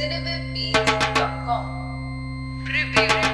cinewavebeats.com. Preview.